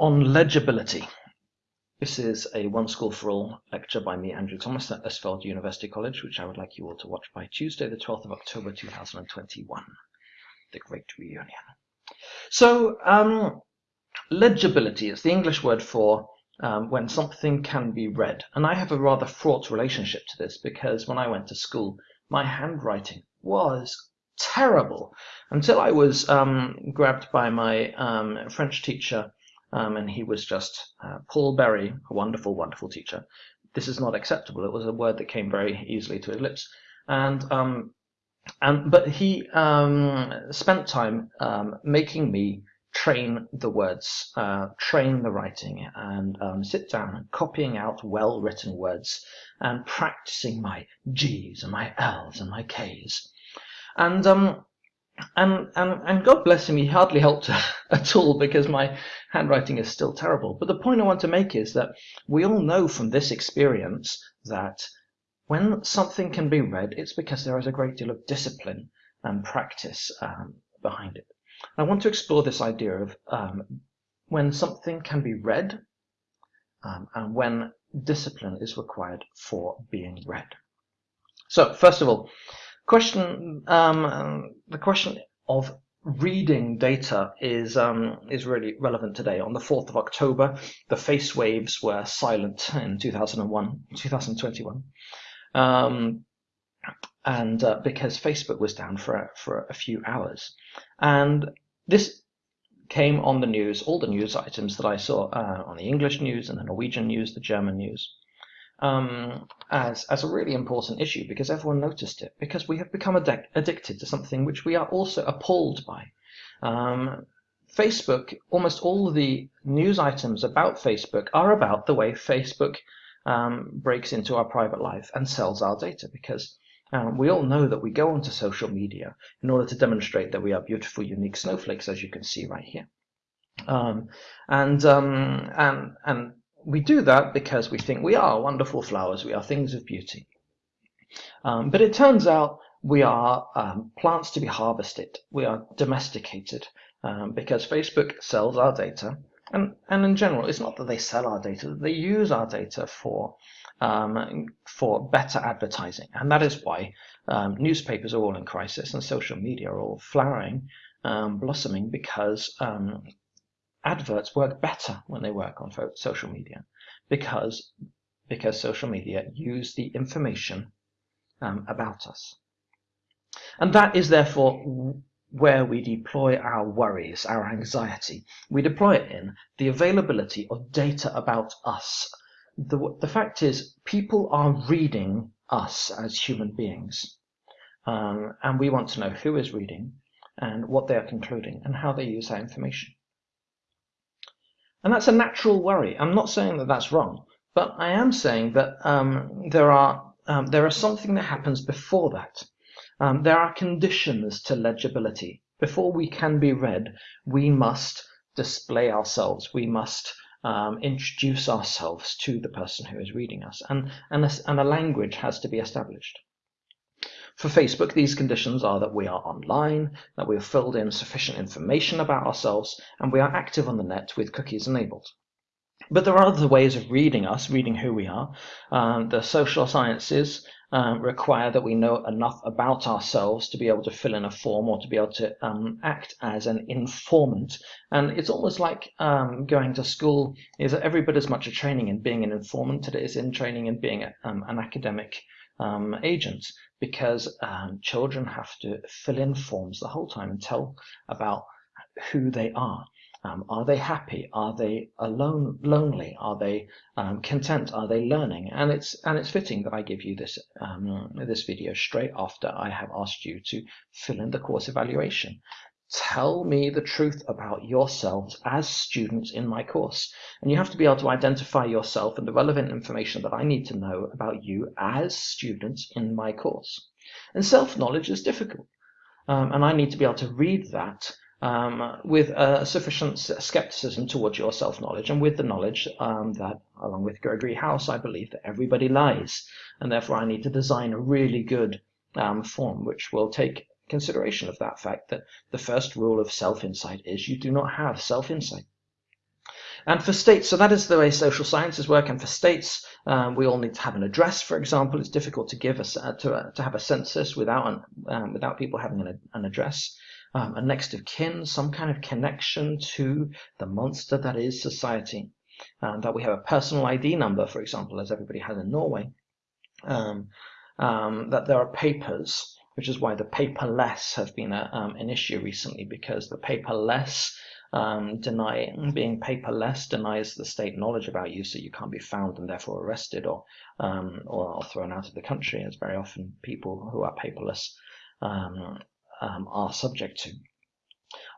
on legibility. This is a One School for All lecture by me, Andrew Thomas, at Østfold University College, which I would like you all to watch by Tuesday, the 12th of October 2021, the Great Reunion. So, um, legibility is the English word for um, when something can be read. And I have a rather fraught relationship to this because when I went to school, my handwriting was terrible until I was um, grabbed by my um, French teacher um, and he was just uh, Paul Berry, a wonderful, wonderful teacher. This is not acceptable. It was a word that came very easily to his lips, and um, and but he um, spent time um, making me train the words, uh, train the writing, and um, sit down and copying out well-written words and practicing my G's and my L's and my K's. And um, and, and, and God bless him, he hardly helped at all because my handwriting is still terrible. But the point I want to make is that we all know from this experience that when something can be read, it's because there is a great deal of discipline and practice um, behind it. I want to explore this idea of um, when something can be read um, and when discipline is required for being read. So, first of all, question um, the question of reading data is um, is really relevant today. On the 4th of October, the face waves were silent in 2001, 2021, um, and uh, because Facebook was down for for a few hours, and this came on the news, all the news items that I saw uh, on the English news and the Norwegian news, the German news, um, as as a really important issue because everyone noticed it because we have become addicted to something which we are also appalled by. Um, Facebook, almost all the news items about Facebook are about the way Facebook um, breaks into our private life and sells our data because um, we all know that we go onto social media in order to demonstrate that we are beautiful, unique snowflakes, as you can see right here. Um, and, um, and, and we do that because we think we are wonderful flowers, we are things of beauty. Um, but it turns out we are um, plants to be harvested, we are domesticated um, because Facebook sells our data. And, and in general, it's not that they sell our data, they use our data for, um, for better advertising. And that is why um, newspapers are all in crisis and social media are all flowering, um, blossoming, because adverts work better when they work on social media because because social media use the information um, about us. And that is therefore where we deploy our worries, our anxiety. We deploy it in the availability of data about us. The, the fact is, people are reading us as human beings. Um, and we want to know who is reading and what they are concluding and how they use that information. And that's a natural worry. I'm not saying that that's wrong, but I am saying that um, there are um, there is something that happens before that. Um, there are conditions to legibility. Before we can be read, we must display ourselves. We must um, introduce ourselves to the person who is reading us, and and a, and a language has to be established. For Facebook, these conditions are that we are online, that we have filled in sufficient information about ourselves, and we are active on the net with cookies enabled. But there are other ways of reading us, reading who we are. Um, the social sciences um, require that we know enough about ourselves to be able to fill in a form or to be able to um, act as an informant. And it's almost like um, going to school is every bit as much a training in being an informant as it is in training in being a, um, an academic um, agent because um, children have to fill in forms the whole time and tell about who they are. Um, are they happy? Are they alone, lonely? Are they um, content? Are they learning? And it's and it's fitting that I give you this um, this video straight after I have asked you to fill in the course evaluation. Tell me the truth about yourselves as students in my course. And you have to be able to identify yourself and the relevant information that I need to know about you as students in my course. And self-knowledge is difficult. Um, and I need to be able to read that um, with uh, sufficient skepticism towards your self-knowledge and with the knowledge um, that, along with Gregory House, I believe that everybody lies. And therefore I need to design a really good um, form which will take consideration of that fact that the first rule of self-insight is you do not have self-insight. And for states, so that is the way social sciences work. And for states, um, we all need to have an address, for example. It's difficult to give us uh, to, uh, to have a census without an, um, without people having an, an address. Um, a next of kin, some kind of connection to the monster that is society. Um, that we have a personal ID number, for example, as everybody has in Norway. Um, um, that there are papers, which is why the paperless have been a, um, an issue recently, because the paperless um, denying being paperless denies the state knowledge about you, so you can't be found and therefore arrested or um, or, thrown out of the country, as very often people who are paperless um, um, are subject to.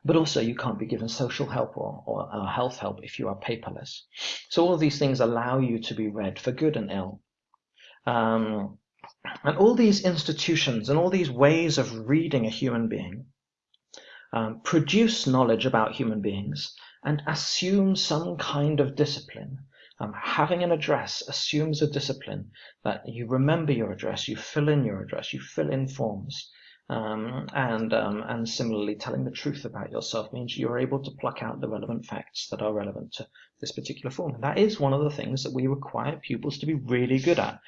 But also, you can't be given social help or, or uh, health help if you are paperless. So all of these things allow you to be read for good and ill. Um, and all these institutions and all these ways of reading a human being um, produce knowledge about human beings and assume some kind of discipline. Um, having an address assumes a discipline that you remember your address, you fill in your address, you fill in forms. Um, and um, and similarly, telling the truth about yourself means you're able to pluck out the relevant facts that are relevant to this particular form. And that is one of the things that we require pupils to be really good at,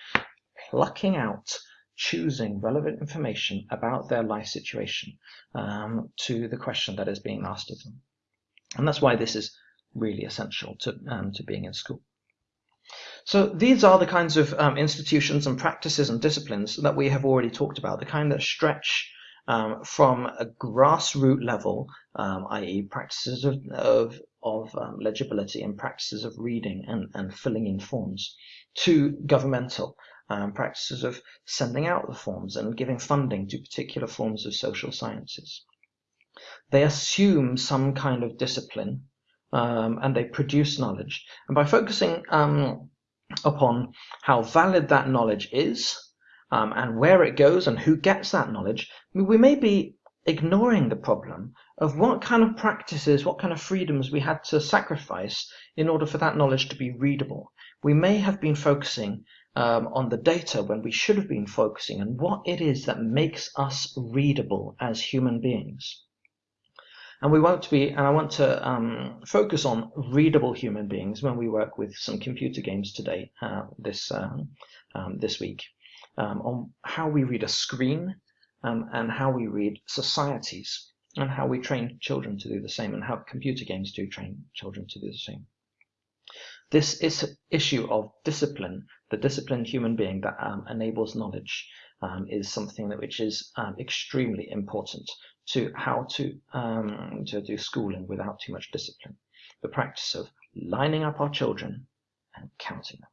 plucking out choosing relevant information about their life situation um, to the question that is being asked of them. And that's why this is really essential to, um, to being in school. So these are the kinds of um, institutions and practices and disciplines that we have already talked about, the kind that stretch um, from a grassroots level, um, i.e. practices of, of, of um, legibility and practices of reading and, and filling in forms, to governmental, um, practices of sending out the forms and giving funding to particular forms of social sciences. They assume some kind of discipline um, and they produce knowledge. And by focusing um, upon how valid that knowledge is um, and where it goes and who gets that knowledge, we may be ignoring the problem of what kind of practices, what kind of freedoms we had to sacrifice in order for that knowledge to be readable. We may have been focusing um, on the data when we should have been focusing on what it is that makes us readable as human beings. And we want to be, and I want to um, focus on readable human beings when we work with some computer games today, uh, this um, um this week, um, on how we read a screen um, and how we read societies and how we train children to do the same and how computer games do train children to do the same. This is issue of discipline the disciplined human being that um, enables knowledge um, is something that which is um, extremely important to how to um, to do schooling without too much discipline. The practice of lining up our children and counting them.